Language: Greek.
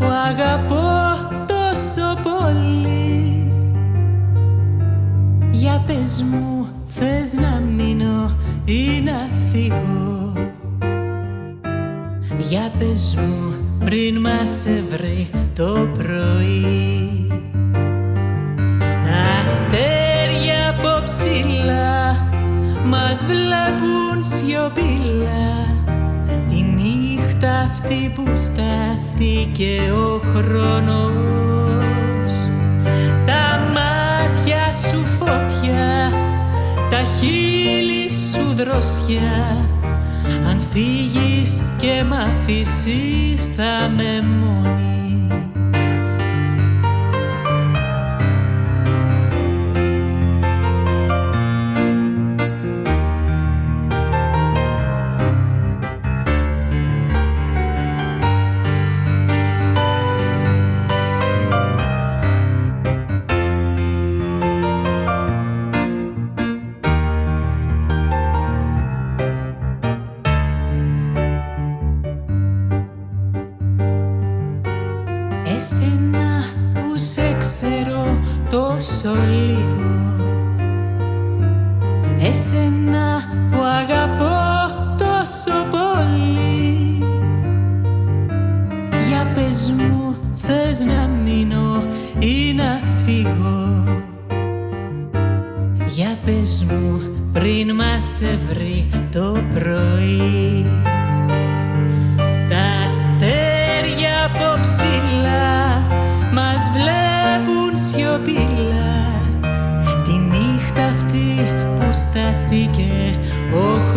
που αγαπώ τόσο πολύ. Για πες μου θες να μείνω ή να φύγω; Για πες μου πριν μας βρει το πρωί. Τα αστέρια από ψηλά μας βλέπουν σιωπηλά Τη νύχτα αυτή που στάθηκε ο χρόνος Τα μάτια σου φωτιά, τα χείλη σου δροσιά. Αν φύγεις και μ' αφήσεις θα με μόνη Εσένα που σε ξέρω τόσο λίγο. Εσένα που αγαπώ τόσο πολύ. Για πες μου θες να μείνω ή να φύγω; Για πες μου πριν μας σε το πρωί.